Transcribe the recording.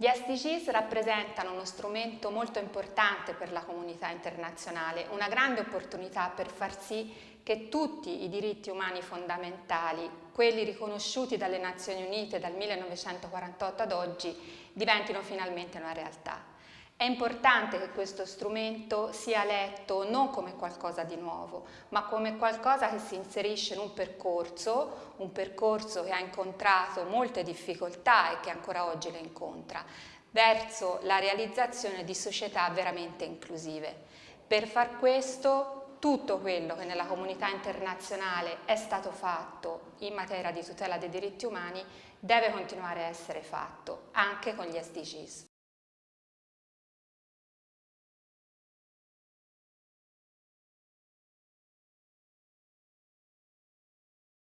Gli SDGs rappresentano uno strumento molto importante per la comunità internazionale, una grande opportunità per far sì che tutti i diritti umani fondamentali, quelli riconosciuti dalle Nazioni Unite dal 1948 ad oggi, diventino finalmente una realtà. È importante che questo strumento sia letto non come qualcosa di nuovo, ma come qualcosa che si inserisce in un percorso, un percorso che ha incontrato molte difficoltà e che ancora oggi le incontra, verso la realizzazione di società veramente inclusive. Per far questo tutto quello che nella comunità internazionale è stato fatto in materia di tutela dei diritti umani deve continuare a essere fatto, anche con gli SDGs.